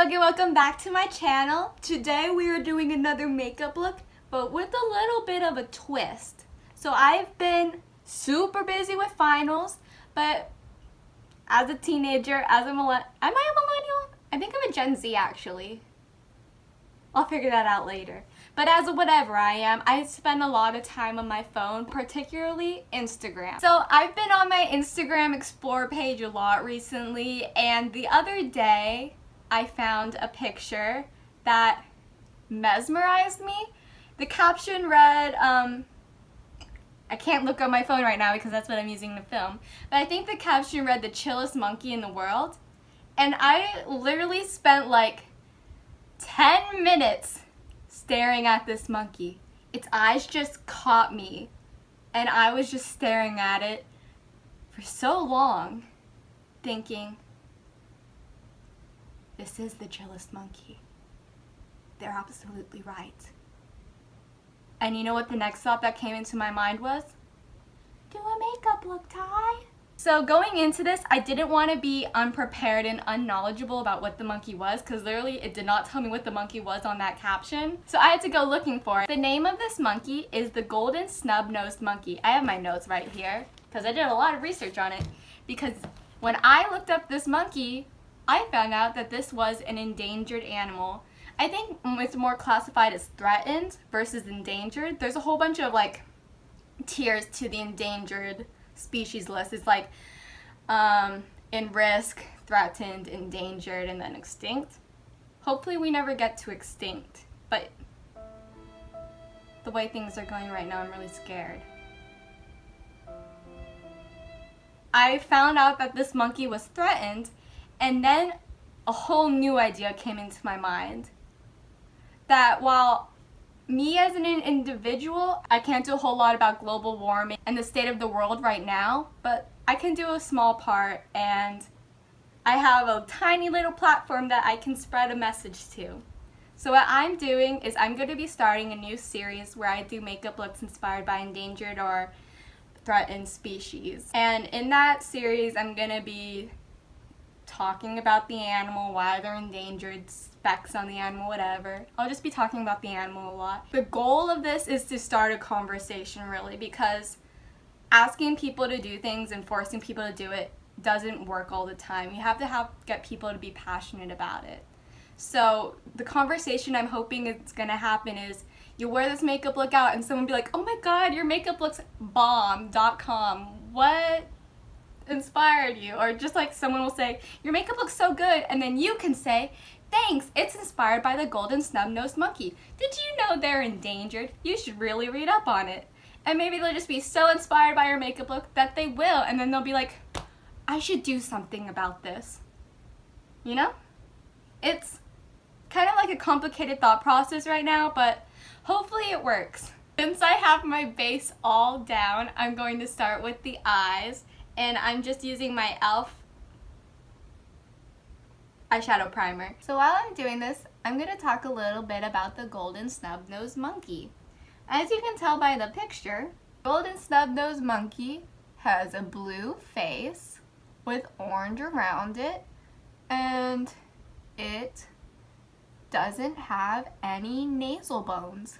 and welcome back to my channel. Today we are doing another makeup look but with a little bit of a twist. So I've been super busy with finals but as a teenager, as a millennial, am I a millennial? I think I'm a Gen Z actually. I'll figure that out later. But as a whatever I am, I spend a lot of time on my phone, particularly Instagram. So I've been on my Instagram Explore page a lot recently, and the other day I found a picture that mesmerized me. The caption read, um, I can't look on my phone right now because that's what I'm using to film, but I think the caption read the chillest monkey in the world. And I literally spent like 10 minutes staring at this monkey. Its eyes just caught me and I was just staring at it for so long thinking, this is the chillest monkey. They're absolutely right. And you know what the next thought that came into my mind was? Do a makeup look, Ty. So going into this, I didn't want to be unprepared and unknowledgeable about what the monkey was because literally it did not tell me what the monkey was on that caption. So I had to go looking for it. The name of this monkey is the golden snub-nosed monkey. I have my notes right here because I did a lot of research on it because when I looked up this monkey, I found out that this was an endangered animal. I think it's more classified as threatened versus endangered. There's a whole bunch of like tiers to the endangered species list. It's like um, in risk, threatened, endangered, and then extinct. Hopefully we never get to extinct, but the way things are going right now, I'm really scared. I found out that this monkey was threatened, and then a whole new idea came into my mind. That while me as an individual, I can't do a whole lot about global warming and the state of the world right now, but I can do a small part and I have a tiny little platform that I can spread a message to. So what I'm doing is I'm going to be starting a new series where I do makeup looks inspired by endangered or threatened species. And in that series, I'm going to be talking about the animal, why they're endangered, specs on the animal, whatever. I'll just be talking about the animal a lot. The goal of this is to start a conversation really because asking people to do things and forcing people to do it doesn't work all the time. You have to have get people to be passionate about it. So the conversation I'm hoping is gonna happen is you wear this makeup look out and someone be like, oh my god, your makeup looks bomb.com. What inspired you? Or just like someone will say, your makeup looks so good, and then you can say, thanks, it's inspired by the golden snub-nosed monkey. Did you know they're endangered? You should really read up on it. And maybe they'll just be so inspired by your makeup look that they will, and then they'll be like, I should do something about this. You know? It's kind of like a complicated thought process right now, but hopefully it works. Since I have my base all down, I'm going to start with the eyes and I'm just using my e.l.f. eyeshadow primer. So while I'm doing this, I'm going to talk a little bit about the golden snub-nosed monkey. As you can tell by the picture, golden snub-nosed monkey has a blue face with orange around it and it doesn't have any nasal bones.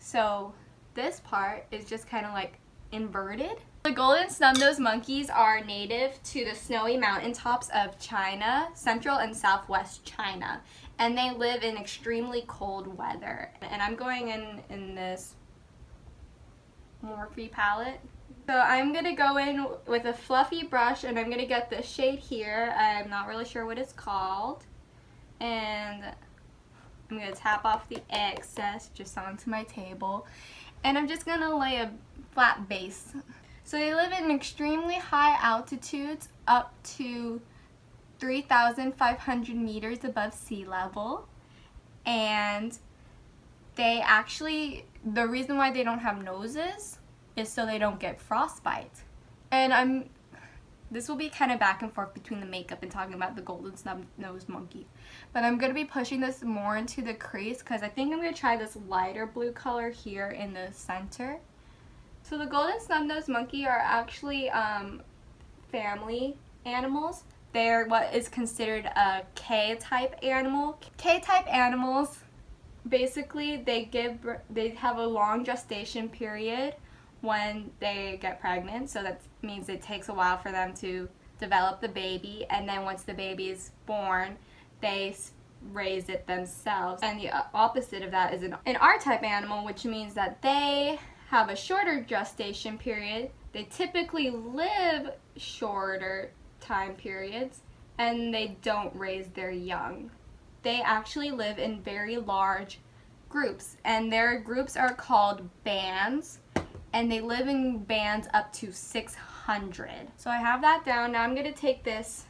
So this part is just kind of like inverted the golden snub-nosed monkeys are native to the snowy mountaintops of China, central and southwest China, and they live in extremely cold weather. And I'm going in in this Morphe palette. So I'm going to go in with a fluffy brush and I'm going to get this shade here. I'm not really sure what it's called. And I'm going to tap off the excess just onto my table. And I'm just going to lay a flat base so they live in extremely high altitudes up to 3,500 meters above sea level and they actually, the reason why they don't have noses is so they don't get frostbite. And I'm, this will be kind of back and forth between the makeup and talking about the golden snub-nosed monkey. But I'm going to be pushing this more into the crease because I think I'm going to try this lighter blue color here in the center. So the golden snub-nosed monkey are actually um, family animals. They're what is considered a K-type animal. K-type animals, basically, they give they have a long gestation period when they get pregnant. So that means it takes a while for them to develop the baby, and then once the baby is born, they raise it themselves. And the opposite of that is an, an R-type animal, which means that they have a shorter gestation period. They typically live shorter time periods and they don't raise their young. They actually live in very large groups and their groups are called bands and they live in bands up to 600. So I have that down. Now I'm going to take this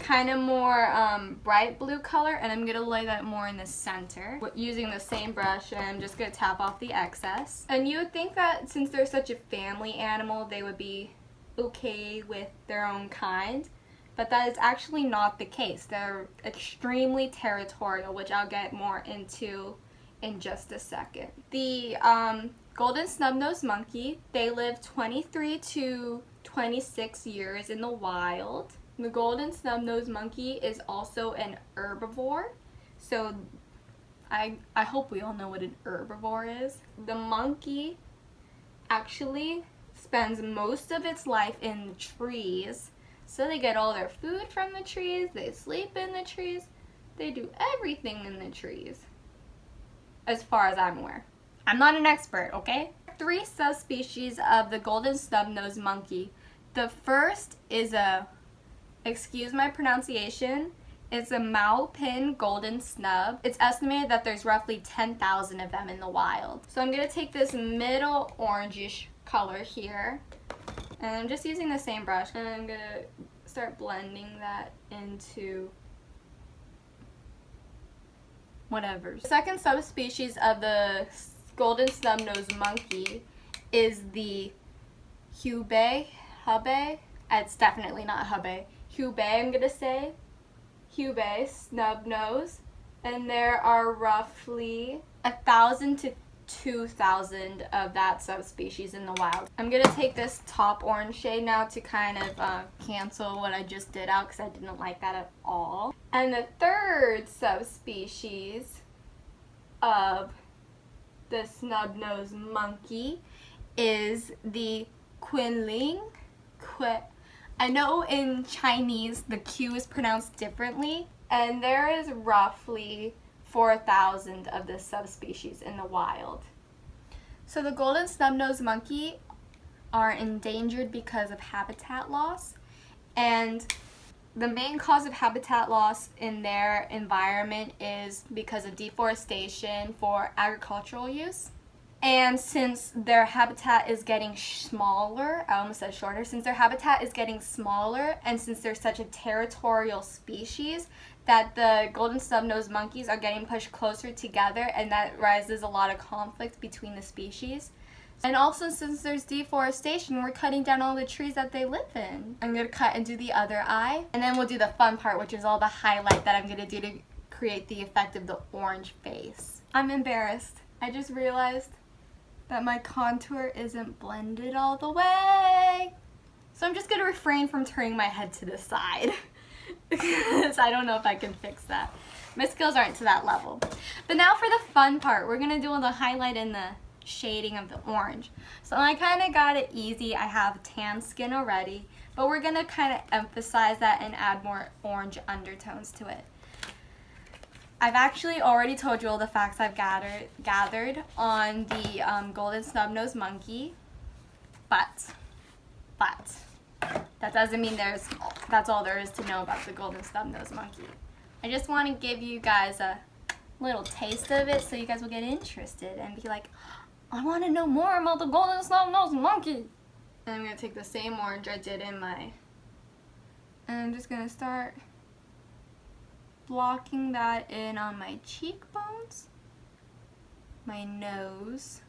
kind of more um, bright blue color and I'm going to lay that more in the center using the same brush and I'm just going to tap off the excess. And you would think that since they're such a family animal they would be okay with their own kind but that is actually not the case. They're extremely territorial which I'll get more into in just a second. The um, golden snub-nosed monkey, they live 23 to 26 years in the wild. The golden snub-nosed monkey is also an herbivore. So I, I hope we all know what an herbivore is. The monkey actually spends most of its life in trees. So they get all their food from the trees, they sleep in the trees, they do everything in the trees. As far as I'm aware. I'm not an expert, okay? Three subspecies of the golden snub-nosed monkey. The first is a excuse my pronunciation, it's a Moupin golden snub. It's estimated that there's roughly 10,000 of them in the wild. So I'm going to take this middle orangish color here, and I'm just using the same brush, and I'm going to start blending that into whatever. The second subspecies of the golden snub-nosed monkey is the Hubei, Hubei, it's definitely not Hubei, Hubei, I'm going to say. Hubei, snub nose. And there are roughly a thousand to 2,000 of that subspecies in the wild. I'm going to take this top orange shade now to kind of uh, cancel what I just did out because I didn't like that at all. And the third subspecies of the snub-nosed monkey is the Quinling. Qu I know in Chinese the Q is pronounced differently and there is roughly 4,000 of this subspecies in the wild. So the golden snub-nosed monkey are endangered because of habitat loss and the main cause of habitat loss in their environment is because of deforestation for agricultural use. And since their habitat is getting smaller, I almost said shorter, since their habitat is getting smaller and since they're such a territorial species, that the golden snub-nosed monkeys are getting pushed closer together and that rises a lot of conflict between the species. And also since there's deforestation, we're cutting down all the trees that they live in. I'm to cut and do the other eye. And then we'll do the fun part, which is all the highlight that I'm to do to create the effect of the orange face. I'm embarrassed. I just realized that my contour isn't blended all the way. So I'm just going to refrain from turning my head to the side because I don't know if I can fix that. My skills aren't to that level. But now for the fun part, we're going to do all the highlight and the shading of the orange. So I kind of got it easy. I have tan skin already, but we're going to kind of emphasize that and add more orange undertones to it. I've actually already told you all the facts I've gathered gathered on the um, golden snub-nosed monkey, but, but, that doesn't mean there's, that's all there is to know about the golden snub-nosed monkey. I just want to give you guys a little taste of it so you guys will get interested and be like, I want to know more about the golden snub-nosed monkey. And I'm going to take the same orange I did in my, and I'm just going to start blocking that in on my cheekbones, my nose,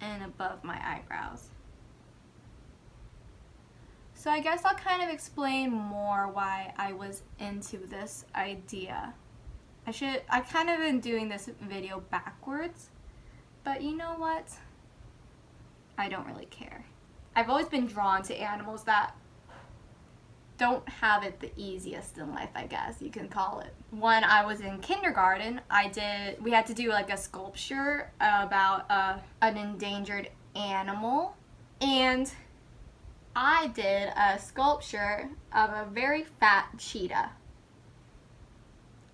and above my eyebrows. So I guess I'll kind of explain more why I was into this idea. I should, I kind of been doing this video backwards, but you know what? I don't really care. I've always been drawn to animals that don't have it the easiest in life, I guess you can call it. When I was in kindergarten, I did, we had to do like a sculpture about uh, an endangered animal. And I did a sculpture of a very fat cheetah.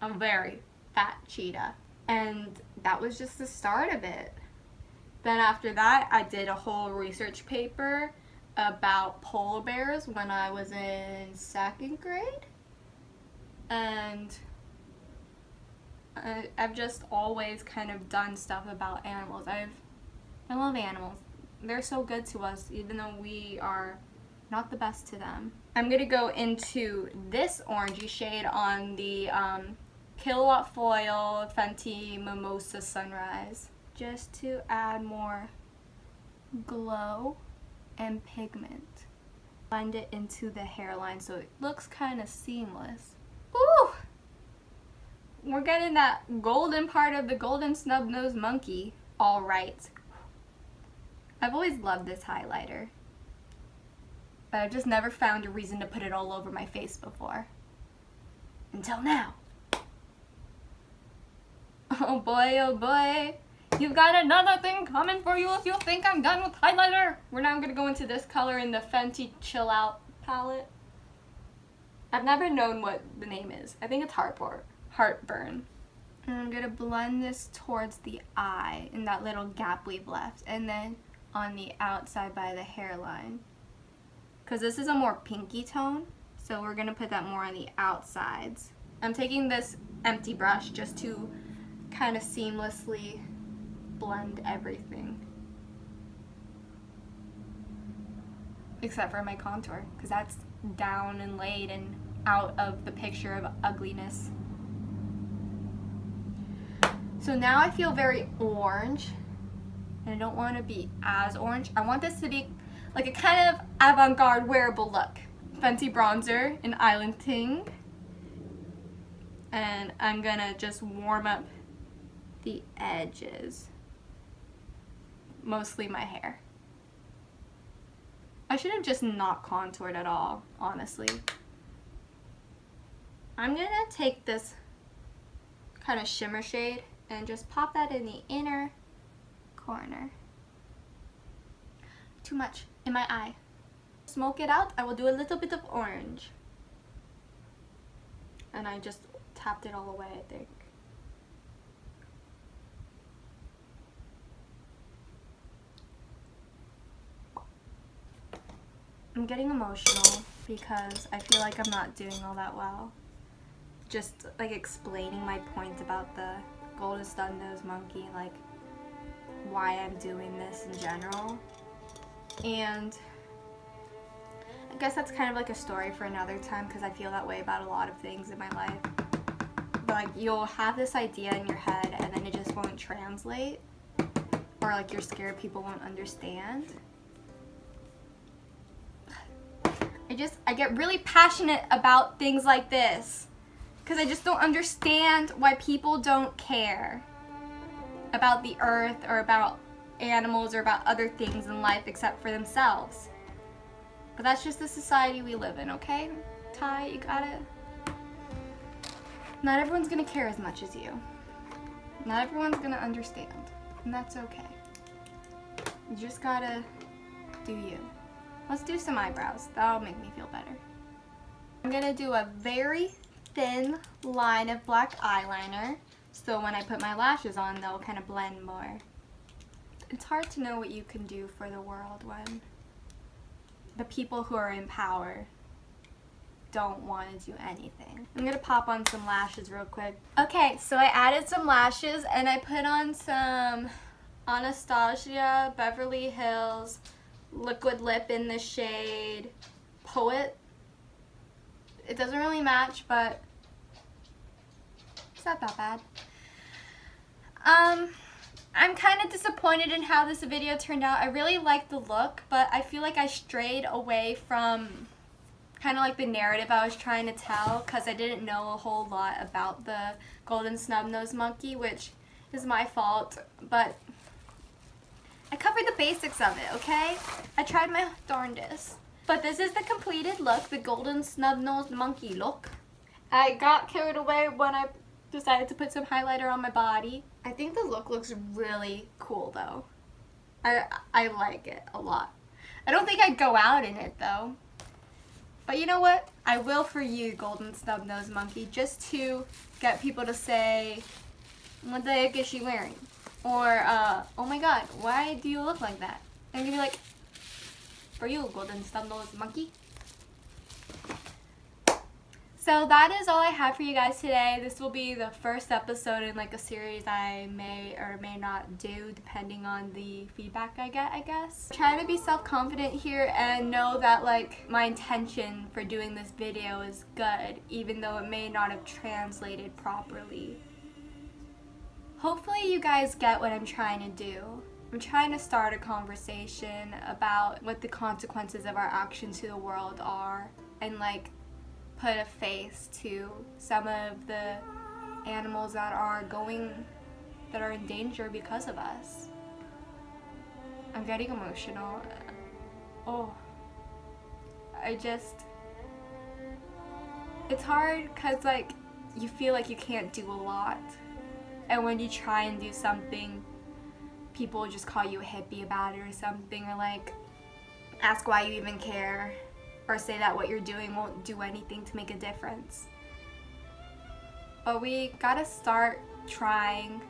A very fat cheetah. And that was just the start of it. Then after that, I did a whole research paper about polar bears when I was in second grade. And I, I've just always kind of done stuff about animals. I've I love animals. They're so good to us even though we are not the best to them. I'm going to go into this orangey shade on the um, Killawatt Foil Fenty Mimosa Sunrise just to add more glow and pigment. Blend it into the hairline so it looks kind of seamless. Ooh! We're getting that golden part of the golden snub nose monkey all right. I've always loved this highlighter. But I've just never found a reason to put it all over my face before. Until now. Oh boy, oh boy. You've got another thing coming for you if you think I'm done with highlighter. We're now going to go into this color in the Fenty Chill Out palette. I've never known what the name is. I think it's Heartburn. Heartburn. And I'm going to blend this towards the eye in that little gap we've left. And then on the outside by the hairline. Because this is a more pinky tone. So we're going to put that more on the outsides. I'm taking this empty brush just to kind of seamlessly blend everything. Except for my contour, because that's down and laid and out of the picture of ugliness. So now I feel very orange, and I don't want to be as orange. I want this to be like a kind of avant-garde wearable look. Fenty bronzer in Island Ting. And I'm gonna just warm up the edges mostly my hair. I should have just not contoured at all, honestly. I'm gonna take this kind of shimmer shade and just pop that in the inner corner. Too much in my eye. Smoke it out, I will do a little bit of orange. And I just tapped it all away, I think. I'm getting emotional because I feel like I'm not doing all that well. Just like explaining my point about the golden snub nose monkey, like why I'm doing this in general. And I guess that's kind of like a story for another time because I feel that way about a lot of things in my life. But like you'll have this idea in your head and then it just won't translate or like you're scared people won't understand. Just, I get really passionate about things like this because I just don't understand why people don't care about the earth or about animals or about other things in life except for themselves. But that's just the society we live in, okay? Ty, you got it? Not everyone's gonna care as much as you. Not everyone's gonna understand. And that's okay. You just gotta do you. Let's do some eyebrows. That'll make me feel better. I'm going to do a very thin line of black eyeliner. So when I put my lashes on, they'll kind of blend more. It's hard to know what you can do for the world when the people who are in power don't want to do anything. I'm going to pop on some lashes real quick. Okay, so I added some lashes and I put on some Anastasia Beverly Hills liquid lip in the shade Poet. It doesn't really match, but it's not that bad. Um, I'm kind of disappointed in how this video turned out. I really like the look, but I feel like I strayed away from kind of like the narrative I was trying to tell because I didn't know a whole lot about the golden snub nose monkey, which is my fault, but I covered the basics of it, okay? I tried my darndest. But this is the completed look, the golden snub-nosed monkey look. I got carried away when I decided to put some highlighter on my body. I think the look looks really cool though. I, I like it a lot. I don't think I'd go out in it though. But you know what? I will for you, Golden Snub Nose Monkey, just to get people to say, what the heck is she wearing? Or, uh, oh my god, why do you look like that? And you'd be like, for you, Golden Nose Monkey. So that is all I have for you guys today. This will be the first episode in like a series I may or may not do depending on the feedback I get, I guess. I'm trying to be self-confident here and know that like my intention for doing this video is good even though it may not have translated properly. Hopefully you guys get what I'm trying to do. I'm trying to start a conversation about what the consequences of our actions to the world are and like put a face to some of the animals that are going, that are in danger because of us. I'm getting emotional. Oh, I just, it's hard because like you feel like you can't do a lot. And when you try and do something, people just call you a hippie about it or something or like ask why you even care or say that what you're doing won't do anything to make a difference. But we gotta start trying,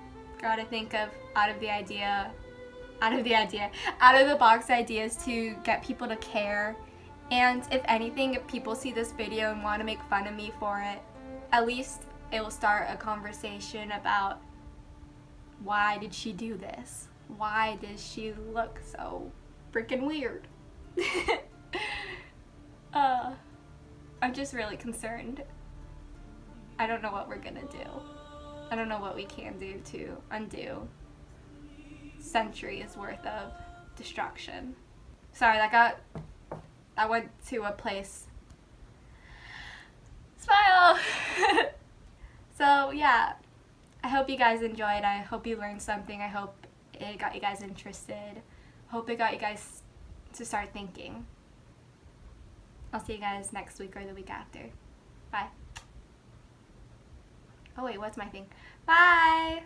gotta think of out of the idea, out of the idea, out of the box ideas to get people to care. And if anything, if people see this video and want to make fun of me for it, at least it will start a conversation about why did she do this? Why does she look so freaking weird? Uh, I'm just really concerned. I don't know what we're gonna do. I don't know what we can do to undo centuries worth of destruction. Sorry, that got, I went to a place. Smile! I hope you guys enjoyed. I hope you learned something. I hope it got you guys interested. Hope it got you guys to start thinking. I'll see you guys next week or the week after. Bye. Oh wait, what's my thing? Bye!